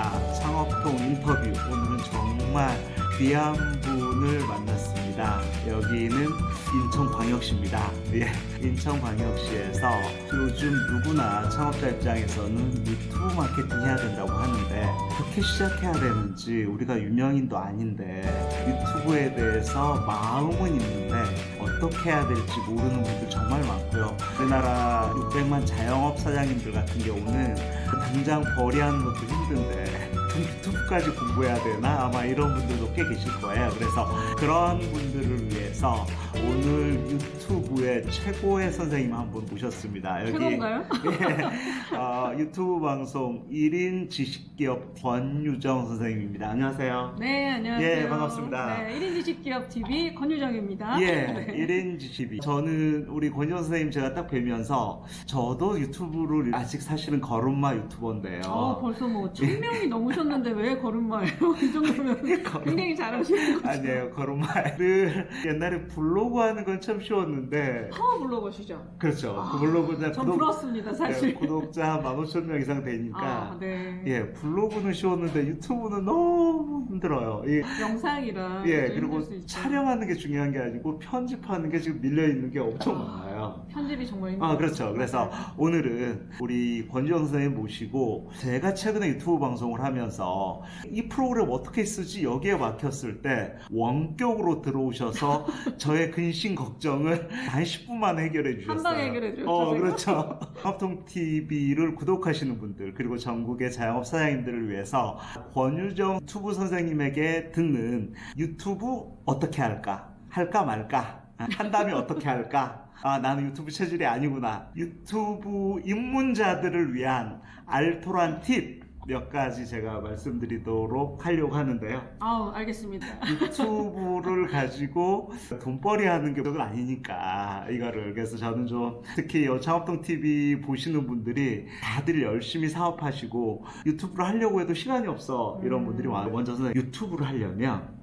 소장입니다. 창업통 인터뷰. 오늘은 정말 귀한 분을 만났습니다. 여기는 인천광역시입니다. 예, 인천광역시에서 요즘 누구나 창업자 입장에서는 유튜브 마케팅 해야 된다고 하는데 어떻게 시작해야 되는지 우리가 유명인도 아닌데 유튜브에 대해서 마음은 있는데 어떻게 해야 될지 모르는 분들 정말 많고요. 우리나라 600만 자영업 사장님들 같은 경우는 당장 벌이하는 것도 힘든데 유튜브까지 공부해야 되나 아마 이런 분들도 꽤 계실 거예요. 그래서 그런 분들을 위해서 오늘 유튜브의 최고의 선생님 한 분 모셨습니다. 여기 최고인가요? 예, 어, 유튜브 방송 1인 지식기업 권유정 선생님입니다. 안녕하세요. 네, 안녕하세요. 예, 반갑습니다. 네, 1인 지식기업 TV 권유정입니다. 예, 네. 1인 지식이. 저는 우리 권유정 선생님 제가 딱 뵈면서 저도 유튜브를 아직 사실은 걸음마 유튜버인데요. 어, 벌써 뭐, 천 명이 넘으셨는데 왜 걸음마예요? 이 정도면 굉장히 잘하시는 거죠. 아니에요, 걸음마를 옛날에 블로그 하는 건 참 쉬웠는데 파워 블로거시죠? 그렇죠. 아, 그 블로그 자전 부럽습니다, 사실. 네, 구독자 한 15,000명 이상 되니까 아, 네. 예, 블로그는 쉬웠는데 유튜브는 너무 힘들어요. 이 영상이라. 예, 좀 그리고. 촬영하는 게 중요한 게 아니고 편집하는 게 지금 밀려 있는 게 엄청 아, 많아요. 편집이 정말 힘들어요. 아, 그렇죠. 그래서 오늘은 우리 권지영 선생님 모시고 제가 최근에 유튜브 방송을 하면서 이 프로그램 어떻게 쓰지 여기에 막혔을 때 원격으로 들어오셔서 저의 근심 걱정을 한 10분 만에 해결해 주셨어요. 한 방에 해결해 주셨죠, 어? 그렇죠. 합통 TV를 구독하시는 분들 그리고 전국의 자영업 사장님들을 위해서 권유정 유튜브 선생님에게 듣는 유튜브 어떻게 할까? 할까 말까? 한다면 어떻게 할까? 아, 나는 유튜브 체질이 아니구나. 유튜브 입문자들을 위한 알토란 팁 몇 가지 제가 말씀드리도록 하려고 하는데요. 아우, 알겠습니다. 유튜브를 가지고 돈벌이 하는 게 아니니까 이거를 그래서 저는 좀 특히 이 창업동 TV 보시는 분들이 다들 열심히 사업하시고 유튜브를 하려고 해도 시간이 없어 이런 음. 분들이 많아요 먼저 는 유튜브를 하려면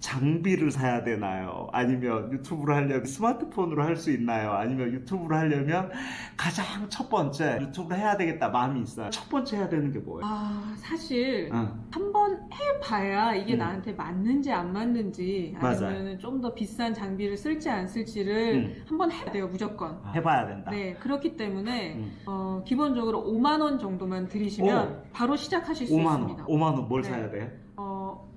장비를 사야 되나요? 아니면 유튜브를 하려면 스마트폰으로 할 수 있나요? 아니면 유튜브를 하려면 가장 첫 번째 유튜브를 해야 되겠다 마음이 있어요. 첫 번째 해야 되는 게 뭐예요? 아, 사실. 응. 한번 해봐야 이게 음. 나한테 맞는지 안 맞는지. 아니면 좀 더 비싼 장비를 쓸지 안 쓸지를 음. 한번 해야 돼요 무조건 해봐야 된다. 네 그렇기 때문에 음. 어, 기본적으로 5만 원 정도만 들이시면 바로 시작하실 수 5만 있습니다 원. 5만 원 뭘 네. 사야 돼? 어,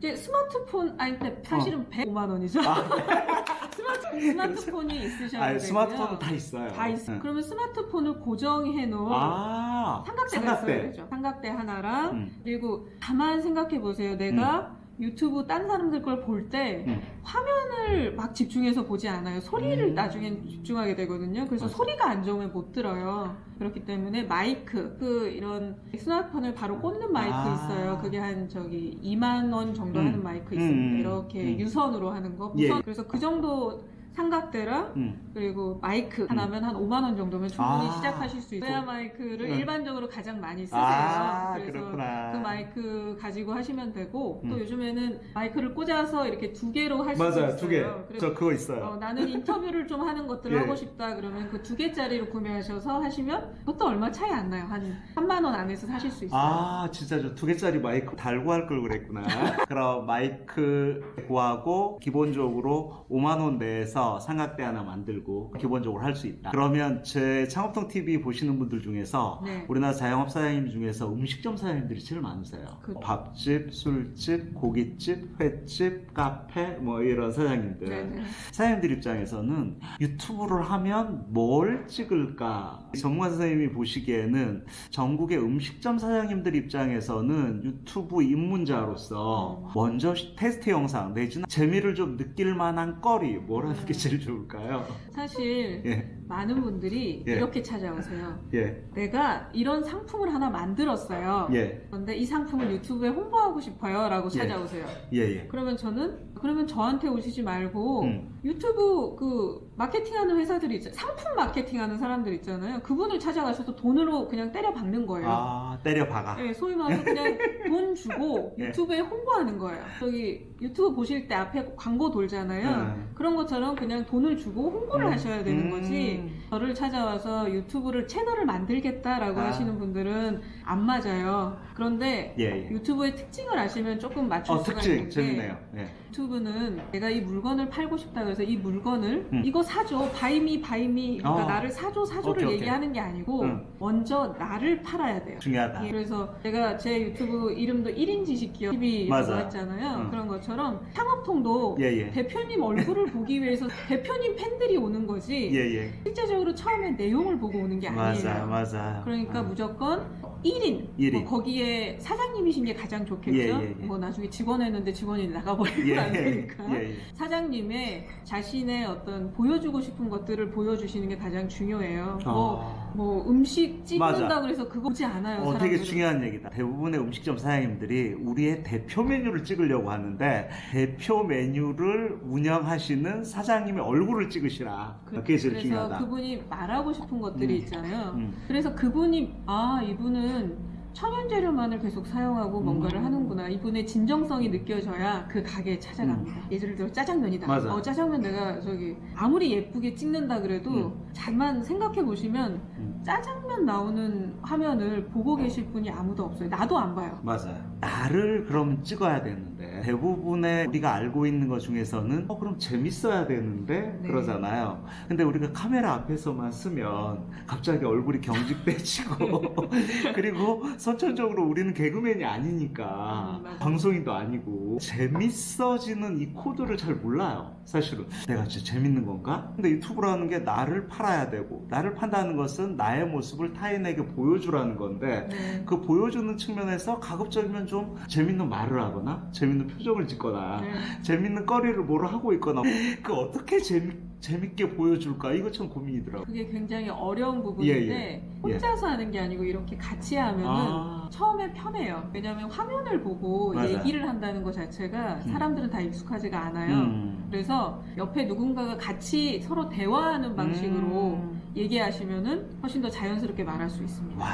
이제 스마트폰 아니 근데 사실은 105만 원이죠. 아, 스마트, 스마트폰 이 있으셔야 아니, 되고요. 스마트폰은 다 있어요. 다 있어 응. 그러면 스마트폰을 고정해 놓은 아, 삼각대가 있어야 되죠? 삼각대 하나랑 음. 그리고 가만 생각해 보세요. 내가 유튜브 딴 사람들 걸 볼때 음. 화면을 막 집중해서 보지 않아요. 소리를 음. 나중엔 집중하게 되거든요. 그래서 맞아. 소리가 안 좋으면 못 들어요. 그렇기 때문에 마이크, 그 이런 스마트폰을 바로 꽂는 마이크 아. 있어요. 그게 한 저기 2만 원 정도 음. 하는 마이크 음, 있습니다. 음, 이렇게 음. 유선으로 하는 거. 예. 무선. 그래서 그 정도 삼각대랑 음. 그리고 마이크 하나면 한 5만 원 정도면 충분히 아. 시작하실 수 있어요. 마이크를 음. 일반적으로 가장 많이 쓰세요. 아, 그래서 그렇구나. 그 마이크 가지고 하시면 되고 음. 또 요즘에는 마이크를 꽂아서 이렇게 두 개로 할 수도 있어요. 맞아요, 두 개. 저 그거 있어요. 어, 나는 인터뷰를 좀 하는 것들을 예. 하고 싶다 그러면 그 두 개짜리로 구매하셔서 하시면 그것도 얼마 차이 안 나요. 한 3만 원 안에서 사실 수 있어요. 아, 진짜 저 두 개짜리 마이크 달고 할 걸 그랬구나. 그럼 마이크 구하고 기본적으로 5만 원 내에서 삼각대 하나 만들고 기본적으로 할 수 있다. 그러면 제 창업통 TV 보시는 분들 중에서 네. 우리나라 자영업 사장님 중에서 음식점 사장님들이 제일 많으세요. 그- 밥집, 술집, 고깃집, 횟집, 카페 뭐 이런 사장님들. 네네. 사장님들 입장에서는 유튜브를 하면 뭘 찍을까? 전문가 선생님이 보시기에는 전국의 음식점 사장님들 입장에서는 유튜브 입문자로서 음. 먼저 테스트 영상 내지는 재미를 좀 느낄 만한 거리 뭘 하는 게 제일 좋을까요? 사실 예, 많은 분들이 예. 이렇게 찾아오세요. 예, 내가 이런 상품을 하나 만들었어요. 예, 그런데 이 상품을 유튜브에 홍보하고 싶어요. 라고 예. 찾아오세요. 예, 예. 그러면 저는 그러면 저한테 오시지 말고 음. 유튜브 그 마케팅하는 회사들이 있잖아요. 상품 마케팅하는 사람들 있잖아요. 그분을 찾아가셔서 돈으로 그냥 때려 박는 거예요. 아, 때려 박아. 네, 소위 말해서 그냥 돈 주고 예. 유튜브에 홍보하는 거예요. 저기 유튜브 보실 때 앞에 광고 돌잖아요. 음. 그런 것처럼 그냥 돈을 주고 홍보를 음. 하셔야 되는 음. 거지. 특히 저를 찾아와서 유튜브를 채널을 만들겠다라고 아. 하시는 분들은 안 맞아요. 그런데 예, 예. 유튜브의 특징을 아시면 조금 맞출 어, 수가 특징 있는데 재밌네요. 예. 유튜브는 내가 이 물건을 팔고 싶다 그래서 이 물건을 음. 이거 사줘 바이미 바이미 그러니까 어. 나를 사줘 사줘를 오케이. 얘기하는 게 아니고 음. 먼저 나를 팔아야 돼요. 중요하다. 예, 그래서 제가 제 유튜브 이름도 1인 지식 기업 TV라고 맞아요. 했잖아요. 음. 그런 것처럼 창업통도 예, 예. 대표님 얼굴을 보기 위해서 대표님 팬들이 오는 거지 예, 예. 실제적으로 처음에 내용을 보고 오는 게 아니에요. 맞아, 맞아. 그러니까 음. 무조건 1인, 일인. 뭐 거기에 사장님이신 게 가장 좋겠죠. 예, 예, 예. 뭐 나중에 직원 했는데 직원이 나가버리면 예, 안 되니까. 예, 예. 사장님의 자신의 어떤 보여주고 싶은 것들을 보여주시는 게 가장 중요해요. 뭐, 어. 뭐 음식 찍는다 맞아. 그래서 그거 보지 않아요. 어, 사람들은. 되게 중요한 얘기다. 대부분의 음식점 사장님들이 우리의 대표 메뉴를 찍으려고 하는데 대표 메뉴를 운영하시는 사장님의 얼굴을 찍으시라. 그 게 제일 그래서 중요하다. 그분이 말하고 싶은 것들이 음. 있잖아요. 음. 그래서 그분이 아 이분은 천연 재료만을 계속 사용하고 뭔가를 음. 하는구나. 이분의 진정성이 느껴져야 그 가게에 찾아갑니다. 예를 들어 짜장면이다. 음. 맞아. 어 짜장면 내가 저기 아무리 예쁘게 찍는다 그래도 잘만 생각해 보시면 음. 짜장면 나오는 화면을 보고 계실 분이 아무도 없어요. 나도 안 봐요. 맞아요. 나를 그럼 찍어야 되는 데 대부분의 우리가 알고 있는 것 중에서는 어 그럼 재밌어야 되는데 네. 그러잖아요. 근데 우리가 카메라 앞에서만 쓰면 갑자기 얼굴이 경직돼지고 그리고 선천적으로 우리는 개그맨이 아니니까 음. 방송인도 아니고 재밌어지는 이 코드를 잘 몰라요. 사실은 내가 진짜 재밌는 건가? 근데 유튜브라는 게 나를 팔아야 되고 나를 판다는 것은 나의 모습을 타인에게 보여주라는 건데 네. 그 보여주는 측면에서 가급적이면 좀 재밌는 말을 하거나 재밌는 표정을 짓거나 네. 재밌는 거리를 뭐를 하고 있거나 그 어떻게 재미, 재밌게 보여줄까 이거 참 고민이더라고 그게 굉장히 어려운 부분인데 예, 예. 혼자서 하는 게 아니고 이렇게 같이 하면은 아. 처음에 편해요. 왜냐하면 화면을 보고 맞아요. 얘기를 한다는 것 자체가 음. 사람들은 다 익숙하지가 않아요. 음. 그래서 옆에 누군가가 같이 서로 대화하는 방식으로 음. 얘기하시면은 훨씬 더 자연스럽게 말할 수 있습니다. 와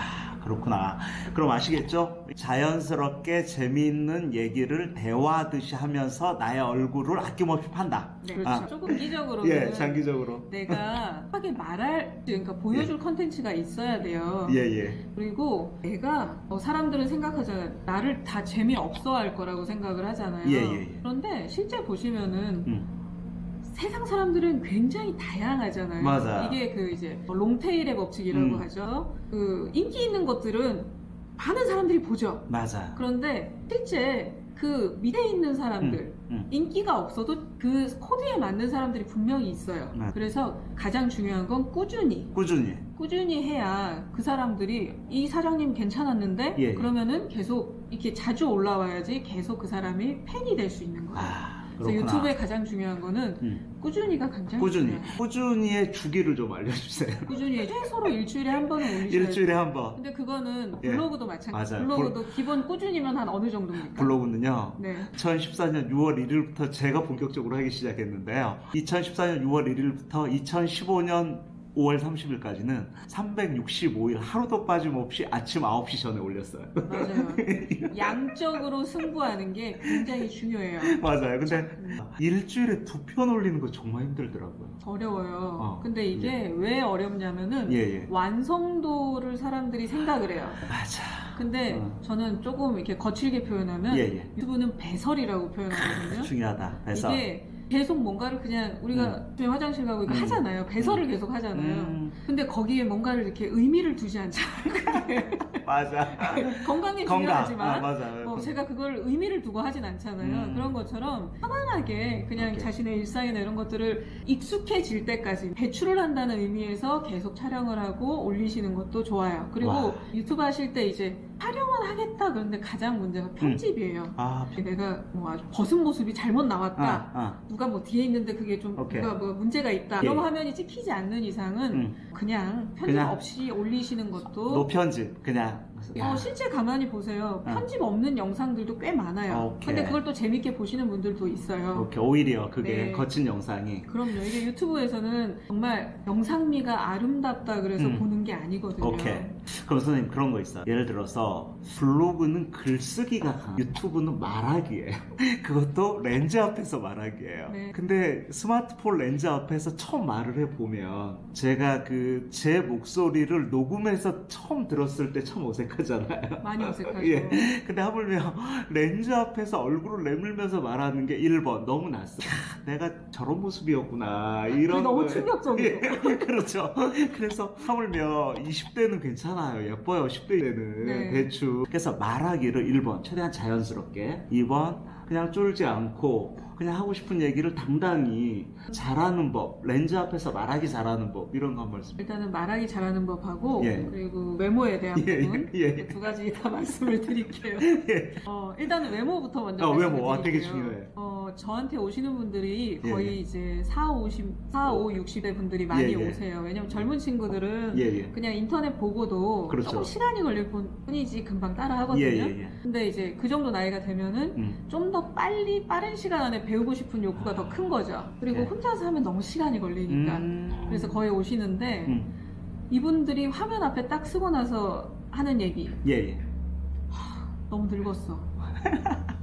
그렇구나 그럼 아시겠죠? 자연스럽게 재미있는 얘기를 대화하듯이 하면서 나의 얼굴을 아낌없이 판다 네, 그렇죠. 아. 조금 기적으로는 예 장기적으로 내가 하게 말할 그러니까 보여줄 컨텐츠가 있어야 돼요. 예 예 그리고 내가 어, 사람들은 생각하잖아요. 나를 다 재미없어 할 거라고 생각을 하잖아요. 예, 예, 예. 그런데 실제 보시면은 음. 세상 사람들은 굉장히 다양하잖아요. 맞아요. 이게 그 이제 로테일의 법칙이라고 음. 하죠. 그 인기 있는 것들은 많은 사람들이 보죠. 맞아 그런데 실제 그 밑에 있는 사람들 음. 인기가 없어도 그 코드에 맞는 사람들이 분명히 있어요. 맞- 그래서 가장 중요한 건 꾸준히 꾸준히 꾸준히 해야 그 사람들이 이 사장님 괜찮았는데 예, 예. 그러면은 계속 이렇게 자주 올라와야지 계속 그 사람이 팬이 될 수 있는 거예요. 아 그래서 유튜브에 가장 중요한 거는 음. 꾸준히가 굉장히 꾸준히 중요해요. 꾸준히의 주기를 좀 알려주세요 꾸준히 최소로 일주일에 한 번은 올리셔야 돼요. 일주일에 한 번 근데 그거는 예. 블로그도 마찬가지. 맞아요. 블로그도 기본 꾸준히면 한 어느 정도입니까? 블로그는요 네. 2014년 6월 1일부터 제가 본격적으로 하기 시작했는데요. 2014년 6월 1일부터 2015년 5월 30일까지는 365일 하루도 빠짐없이 아침 9시 전에 올렸어요. 맞아요. 양적으로 승부하는 게 굉장히 중요해요. 맞아요. 근데 음, 일주일에 두 편 올리는 거 정말 힘들더라고요. 어려워요. 어, 근데 이게 왜 어렵냐면은 예, 예. 완성도를 사람들이 생각을 해요. 맞아. 근데 어. 저는 조금 이렇게 거칠게 표현하면 예, 예. 유튜브는 배설이라고 표현하거든요. 중요하다. 그래서 이게 계속 뭔가를 그냥 우리가 집에 화장실 가고 이거 음. 하잖아요. 배설을 계속 하잖아요. 음, 근데 거기에 뭔가를 이렇게 의미를 두지 않잖아요. 맞아. 건강에 건강. 중요하지만 아, 맞아. 뭐 제가 그걸 의미를 두고 하진 않잖아요. 음. 그런 것처럼 편안하게 그냥 오케이. 자신의 일상이나 이런 것들을 익숙해질 때까지 배출을 한다는 의미에서 계속 촬영을 하고 올리시는 것도 좋아요. 그리고 와. 유튜브 하실 때 이제 촬영은 하겠다 그런데 가장 문제가 편집이에요. 아, 내가 뭐 아주 벗은 모습이 잘못 나왔다. 아, 아. 누가 뭐 뒤에 있는데 그게 좀 오케이. 누가 뭐 문제가 있다. 예. 이런 화면이 찍히지 않는 이상은 음. 그냥 편집 그냥 없이 올리시는 것도 노편집 그냥. 어, 실제 가만히 보세요. 어. 편집 없는 영상들도 꽤 많아요. 오케이. 근데 그걸 또 재밌게 보시는 분들도 있어요. 오케이, 오히려 그게 네. 거친 영상이. 그럼요. 이게 유튜브에서는 정말 영상미가 아름답다 그래서 음. 보는 게 아니거든요. 오케이. 그럼 선생님 그런 거 있어요. 예를 들어서 블로그는 글쓰기가 강한 유튜브는 말하기예요. 그것도 렌즈 앞에서 말하기예요. 네. 근데 스마트폰 렌즈 앞에서 처음 말을 해보면 제가 그 제 목소리를 녹음해서 처음 들었을 때 참 어색하잖아요. 많이 어색하죠. 예. 근데 하물며 렌즈 앞에서 얼굴을 내밀면서 말하는 게 1번 너무. 야, 내가 저런 모습이었구나. 그게 이런 너무 충격적이죠. 예, 그렇죠. 그래서 하물며 20대는 괜찮아 요. 예뻐요. 10대는 네. 대충. 그래서 말하기를 1번 최대한 자연스럽게. 2번 그냥 쫄지 않고 그냥 하고 싶은 얘기를 당당히 잘하는 법. 렌즈 앞에서 말하기 잘하는 법. 이런 거 한 말씀. 일단은 말하기 잘하는 법하고 예. 그리고 외모에 대한 예, 부분 예, 예. 두 가지 다 말씀을 드릴게요. 예. 어, 일단은 외모부터 먼저 어, 외모. 아, 되게. 중요해. 어, 저한테 오시는 분들이 예, 거의 예. 이제 4, 50, 4, 5, 60대 분들이 많이 예, 예. 오세요. 왜냐면 젊은 친구들은 예, 예. 그냥 인터넷 보고도 그렇죠. 조금 시간이 걸릴 뿐- 뿐이지 금방 따라 하거든요. 예, 예, 예. 근데 이제 그 정도 나이가 되면은 음. 좀더 빨리 빠른 시간 안에 배우고 싶은 욕구가 더 큰 거죠. 그리고 네. 혼자서 하면 너무 시간이 걸리니까. 음. 그래서 거의 오시는데 음. 이분들이 화면 앞에 딱 쓰고 나서 하는 얘기 예, 예. 너무 늙었어.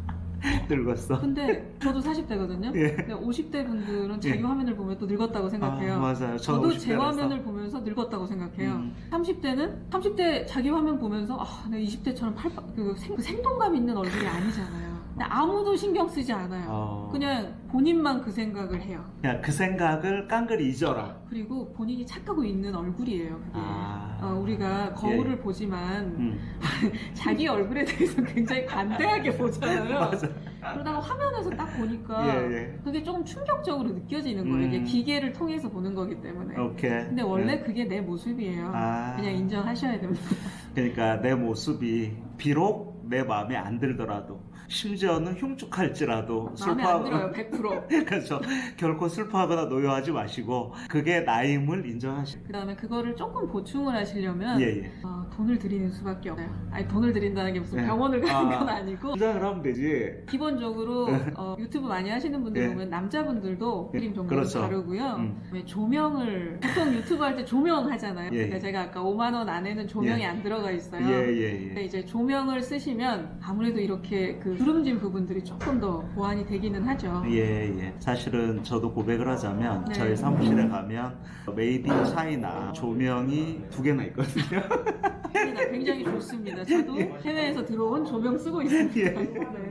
늙었어. 근데 저도 40대거든요. 예. 근데 50대 분들은 자기 예. 화면을 보면 또 늙었다고 생각해요. 아, 맞아요. 저도 50 제. 화면을 보면서 늙었다고 생각해요. 음. 30대는 30대 자기 화면 보면서 아, 내가 20대처럼 팔, 그 생, 그 생동감 있는 얼굴이 아니잖아요. 근데 아무도 신경 쓰지 않아요. 어. 그냥 본인만 그 생각을 해요. 그냥 그 생각을 깡그리 잊어라. 그리고 본인이 착하고 있는 얼굴이에요. 그게. 아. 어, 우리가 거울을 보지만 음. 자기 얼굴에 대해서 굉장히 관대하게 보잖아요. 그러다가 화면에서 딱 보니까 예, 예. 그게 조금 충격적으로 느껴지는 거예요. 이게 음. 기계를 통해서 보는 거기 때문에. 오케이. 근데 원래 네. 그게 내 모습이에요. 아. 그냥 인정하셔야 됩니다. 그러니까 내 모습이 비록 내 마음에 안 들더라도 심지어는 흉측할지라도 마음에 안 들어요, 100%. 그렇죠. 결코 슬퍼하거나 노여하지 마시고 그게 나임을 인정하시고. 그 다음에 그거를 조금 보충을 하시려면 예, 예. 어, 돈을 들이는 수밖에 없어요. 아니 돈을 들인다는 게 무슨 네. 병원을 가는 아. 건 아니고 긴장을 하면 되지. 기본적으로 어, 유튜브 많이 하시는 분들 예. 보면 남자분들도 예, 그림 정보를 그렇죠. 다루고요. 음. 왜 조명을 보통 유튜브 할 때 조명 하잖아요. 예, 그러니까 예. 제가 아까 5만 원 안에는 조명이 예. 안 들어가 있어요. 예, 예, 근데 예. 이제 조명을 쓰시면 아무래도 이렇게 그 주름진 부분들이 조금 더 보완이 되기는 하죠. 예, 예. 사실은 저도 고백을 하자면 네. 저희 사무실에 가면 made in China 조명이 두 개나 있거든요. 굉장히 좋습니다. 저도 해외에서 들어온 조명 쓰고 있습니다. 예.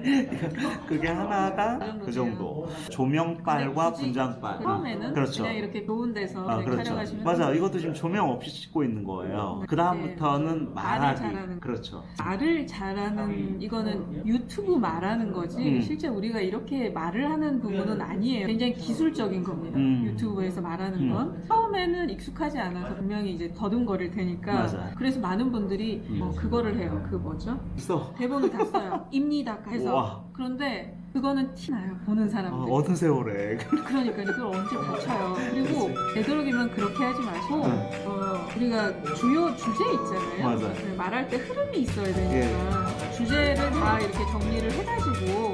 네. 그게 하나가 그 그. 정도. 조명빨과 근데 굳이 분장빨. 처음에는 그렇죠. 그냥 이렇게 좋은 데서 아, 그렇죠. 촬영하시면 맞아. 이것도 지금 조명 없이 찍고 있는 거예요. 네. 그 다음부터는 말을 말하기. 잘하는 그렇죠. 말을 잘하는 이거는 유튜브 말하는 거지 음. 실제 우리가 이렇게 말을 하는 부분은 아니에요. 굉장히 기술적인 겁니다. 음. 유튜브에서 말하는 음. 건 처음에는 익숙하지 않아서 분명히 이제 더듬거릴 테니까 맞아요. 그래서 많은 분들이 음. 어, 그거를 해요. 그 뭐죠? 있어. 대본을 다 써요. 입니다 해서 우와. 그런데 그거는 티나요. 보는 아, 사람들. 어느 세월에. 그러니까 그걸 언제 고쳐요. 그리고 되도록이면 그렇게 하지 마시고 네. 어, 우리가 주요 주제 있잖아요. 맞아요. 네, 말할 때 흐름이 있어야 되니까 주제를 다 이렇게 정리를 해가지고.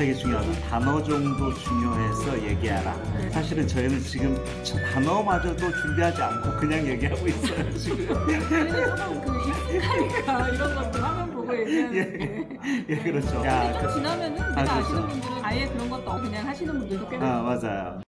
되게 중요하다. 단어 정도 중요해서 얘기하라. 네. 사실은 저희는 지금 저 단어마저도 준비하지 않고 그냥 얘기하고 있어요, 지금. 저희는 조금 그 익숙하니까 이런 것들 화면 보고 얘기하는데 예, 그렇죠. 근데 야, 좀 그- 지나면은 아, 내가 그렇죠. 아시는 분들은 아예 그런 것도 그냥 하시는 분들도 꽤 아, 많아요. 맞아요.